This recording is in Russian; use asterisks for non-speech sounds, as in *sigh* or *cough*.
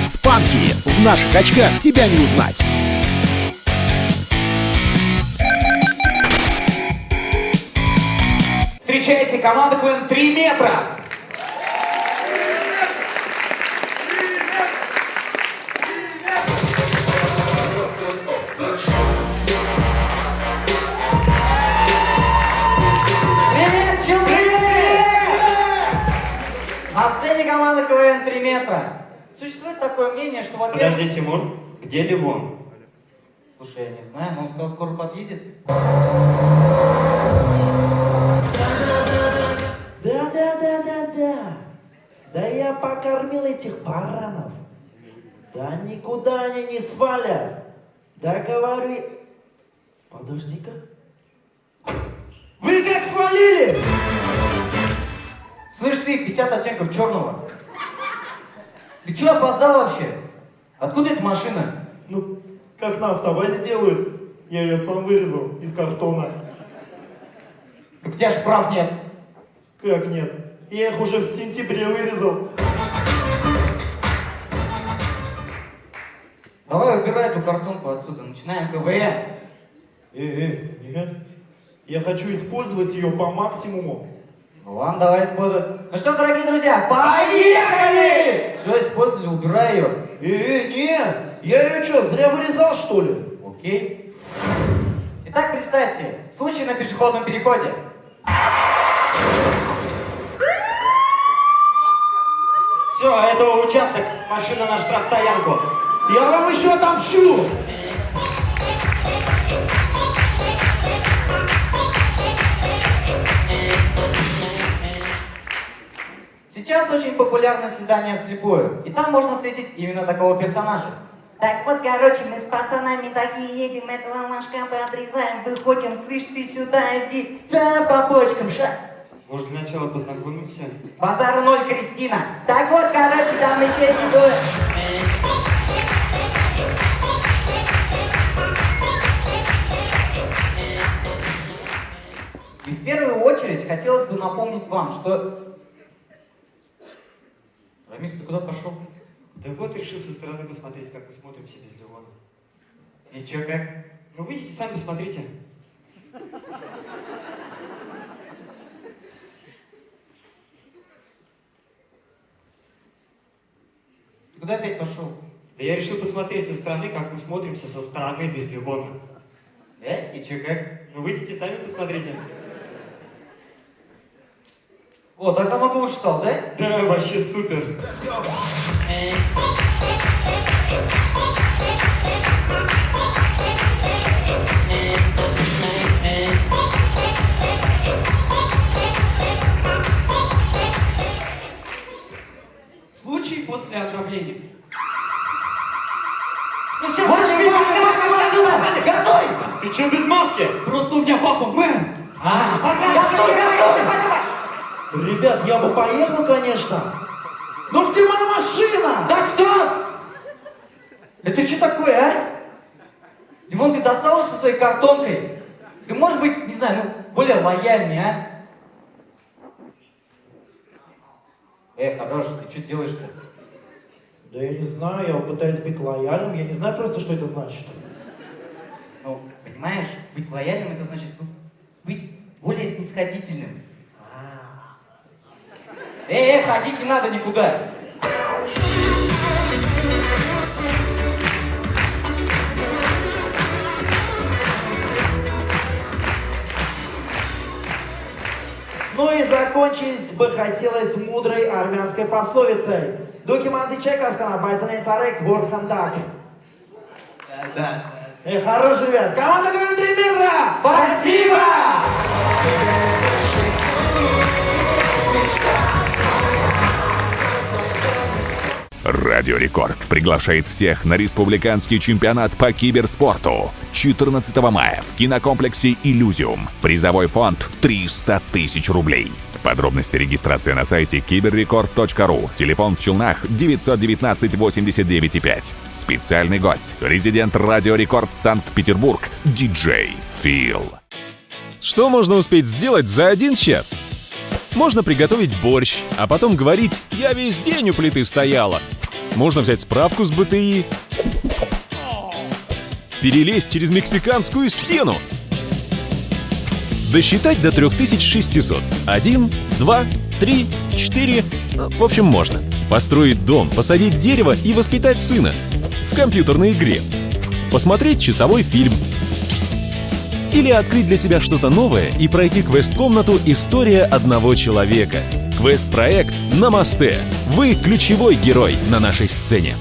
Спанки! В наших очках тебя не узнать! Встречайте команду КВН 3 метра! На сцене команда КВН 3 метра. Существует такое мнение, что, во-первых... Подожди, Тимур, где Ливон? Слушай, я не знаю, но он сказал, скоро подъедет. Да-да-да-да-да. Да я покормил этих баранов. Да никуда они не свалят. Да говорю... Подожди-ка. Вы как свалили? Ты, 50 оттенков черного. Ты что опоздал вообще? Откуда эта машина? Ну, как на автобазе делают. Я ее сам вырезал из картона. Так у тебя ж прав нет. Как нет? Я их уже в сентябре вырезал. Давай убирай эту картонку отсюда, начинаем КВН. Э, э, нет. Я хочу использовать ее по максимуму. Ну ладно, давай используй. Ну что, дорогие друзья, поехали! Все, использовали, убирай ее. Э, э, нет! Я ее что, зря вырезал, что ли? Окей. Итак, представьте, случай на пешеходном переходе. Все, это участок, машина на штрафстоянку. Я вам еще отомщу! Очень популярно свидание вслепую, и там можно встретить именно такого персонажа. Так вот, короче, мы с пацанами такие едем, этого машка подрезаем, выходим, слышь, ты сюда иди, ца по почкам, ша. Может, для начала познакомимся? Базар ноль, Кристина. Так вот, короче, там еще эти двое. И в первую очередь хотелось бы напомнить вам, что... Рамис, ты куда пошел? Да вот решил со стороны посмотреть, как мы смотримся без Ливона. И че, как? Ну выйдите сами посмотрите. Ты куда опять пошел? Да я решил посмотреть со стороны, как мы смотримся со стороны без Ливона. Э? И че, как? Ну выйдите сами посмотрите. О, так намного лучше стал, да? *laughs* Да, вообще супер. Случай после ограбления. Ну все, Готовь! Ты че без маски? Просто у меня папа мэр. А, Готовь, готовь! Ребят, я бы поехал, конечно. Но где моя машина? Так, стоп! Это что такое, а? Ивон, ты достал уже со своей картонкой? Ты можешь быть, не знаю, ну, более лояльнее, а? Эй, хорош, ты что делаешь-то? Да я не знаю, я пытаюсь быть лояльным, я не знаю просто, что это значит. Ну, понимаешь, быть лояльным это значит ну, быть более снисходительным. Эй, эй, ходить не надо никуда. Ну и закончить бы хотелось мудрой армянской пословицей. Документы чека сканабайтаны царек борхандак. Да. Эй, хорош, ребят. Команда КВН 3 метра! Спасибо! Радио Рекорд приглашает всех на республиканский чемпионат по киберспорту 14 мая в кинокомплексе «Иллюзиум». Призовой фонд 300 тысяч рублей. Подробности регистрации на сайте киберрекорд.ру. Телефон в Челнах 919 89 5. Специальный гость. Резидент Радио Рекорд Санкт-Петербург. Диджей Фил. Что можно успеть сделать за один час? Можно приготовить борщ, а потом говорить «я весь день у плиты стояла». Можно взять справку с БТИ перелезть через мексиканскую стену. Досчитать до 3600. Один, два, три, четыре. Ну, В общем, можно. Построить дом, посадить дерево и воспитать сына. В компьютерной игре. Посмотреть часовой фильм. Или открыть для себя что-то новое и пройти квест-комнату «История одного человека». Квест-проект «Намасте». Вы ключевой герой на нашей сцене.